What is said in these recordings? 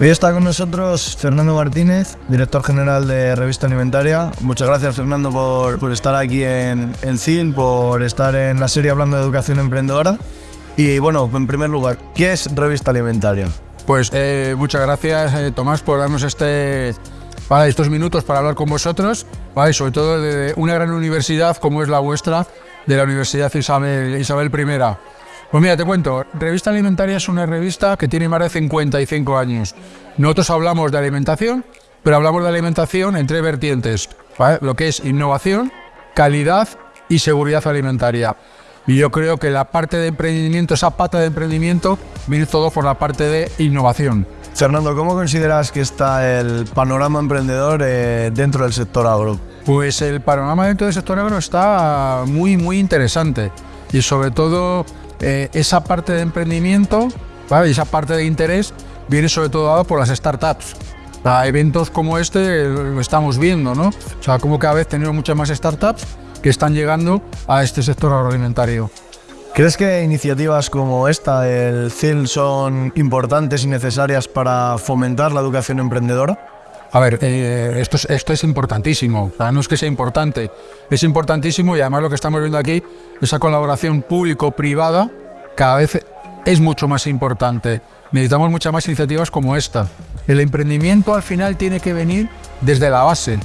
Hoy está con nosotros Fernando Martínez, director general de Revista Alimentaria. Muchas gracias Fernando por, por estar aquí en, en por estar en la serie hablando de educación emprendedora. Y bueno, en primer lugar, ¿qué es Revista Alimentaria? Pues eh, muchas gracias eh, Tomás por darnos este, para estos minutos para hablar con vosotros, ¿vale? sobre todo de una gran universidad como es la vuestra, de la Universidad Isabel, Isabel I. Pues mira, te cuento, Revista Alimentaria es una revista que tiene más de 55 años. Nosotros hablamos de alimentación, pero hablamos de alimentación en tres vertientes, lo que es innovación, calidad y seguridad alimentaria. Y yo creo que la parte de emprendimiento, esa pata de emprendimiento, viene todo por la parte de innovación. Fernando, ¿cómo consideras que está el panorama emprendedor eh, dentro del sector agro? Pues el panorama dentro del sector agro está muy, muy interesante. Y sobre todo eh, esa parte de emprendimiento, ¿vale? esa parte de interés, viene sobre todo dado por las startups. A eventos como este lo estamos viendo, ¿no? O sea, como cada vez tenemos muchas más startups que están llegando a este sector agroalimentario. ¿Crees que iniciativas como esta del CIL son importantes y necesarias para fomentar la educación emprendedora? A ver, eh, esto, es, esto es importantísimo, no es que sea importante, es importantísimo y además lo que estamos viendo aquí, esa colaboración público-privada cada vez es mucho más importante. Necesitamos muchas más iniciativas como esta. El emprendimiento al final tiene que venir desde la base,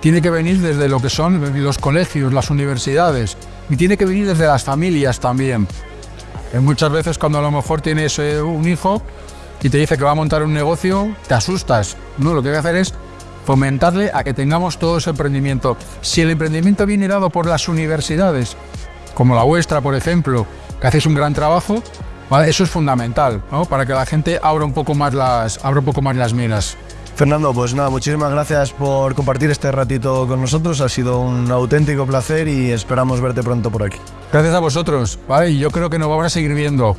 tiene que venir desde lo que son los colegios, las universidades y tiene que venir desde las familias también. muchas veces cuando a lo mejor tienes eh, un hijo y te dice que va a montar un negocio, te asustas. No, lo que hay que hacer es fomentarle a que tengamos todo ese emprendimiento. Si el emprendimiento viene dado por las universidades, como la vuestra, por ejemplo, que hacéis un gran trabajo, eso es fundamental, para que la gente abra un poco más las, abra un poco más las miras. Fernando, pues nada, muchísimas gracias por compartir este ratito con nosotros. Ha sido un auténtico placer y esperamos verte pronto por aquí. Gracias a vosotros, ¿vale? Y yo creo que nos vamos a seguir viendo.